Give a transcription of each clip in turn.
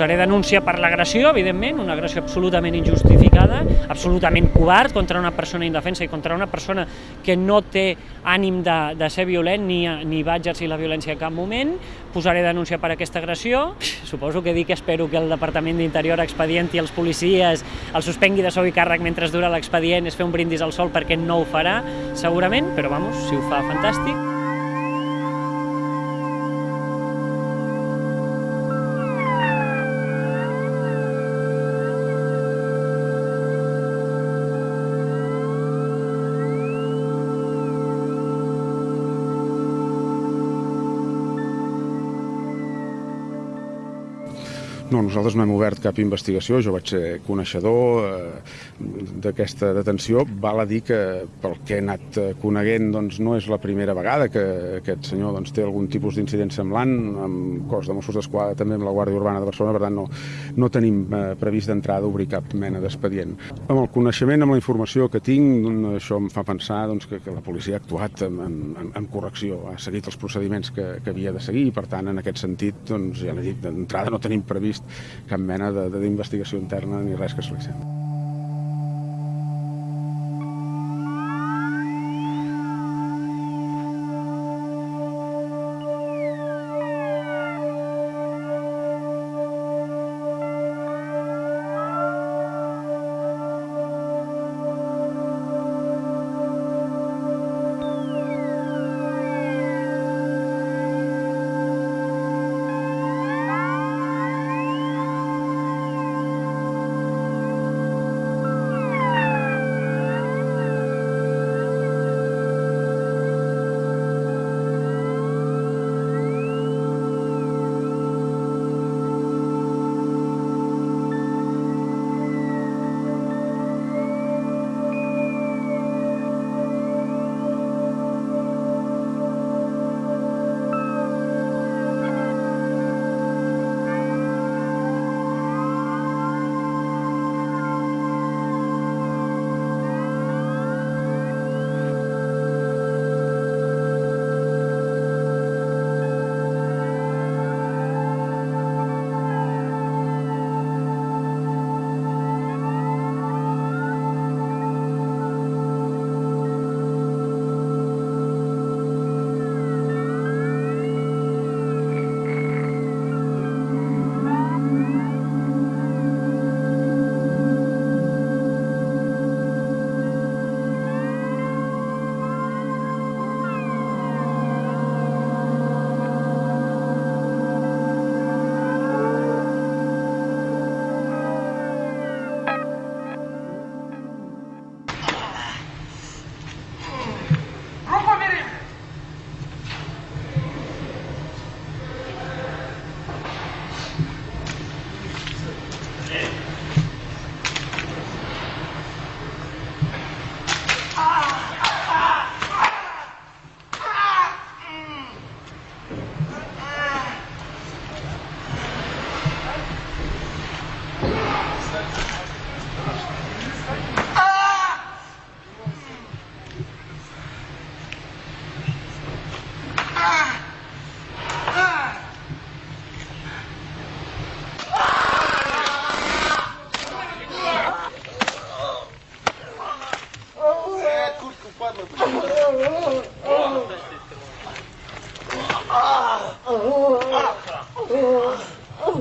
Posaré denúncia per l'agressió, evidentment, una agressió absolutament injustificada, absolutament covard contra una persona indefensa i contra una persona que no té ànim de, de ser violent ni, ni va exercir la violència en cap moment. Posaré denúncia per aquesta agressió. Suposo que dic que espero que el Departament d'Interior expedienti els policies, el suspengui de sou i càrrec mentre dura l'expedient, és fer un brindis al sol perquè no ho farà, segurament, però vamos, si ho fa, fantàstic. No, nosaltres no hem obert cap investigació, jo vaig ser coneixedor eh, d'aquesta detenció. Val a dir que pel que he anat eh, coneguent doncs, no és la primera vegada que aquest senyor doncs, té algun tipus d'incident semblant, amb cos de Mossos d'Esquadra, també amb la Guàrdia Urbana de Barcelona, per tant no, no tenim eh, previst d'entrada d'obrir cap mena d'expedient. Amb el coneixement, amb la informació que tinc, doncs, això em fa pensar doncs, que, que la policia ha actuat amb, amb, amb correcció, ha seguit els procediments que, que havia de seguir i per tant en aquest sentit doncs, ja l'he dit, d'entrada no tenim previst cap mena d'investigació interna ni res que es li sembli.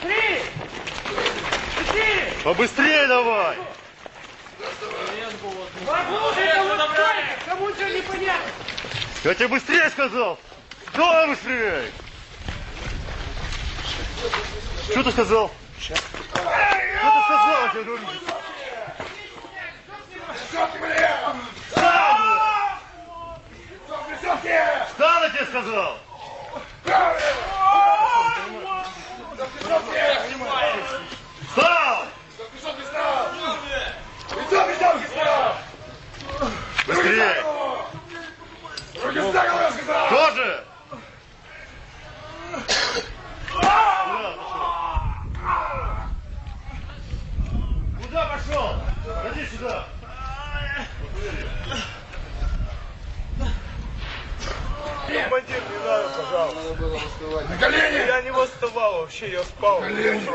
Три! Четыре! Побыстрее давай! это вот столько, кому что непонятно. Я тебе быстрее сказал! Давай быстрее! Что ты сказал? Что ты сказал, я тебе говорю? Встал, я тебе сказал! людей. Руки за голову, я сказал! Тоже! Куда пошел? Ходи сюда! Командир, не надо, пожалуйста. На колени! Я не восставал вообще, я спал. На колени!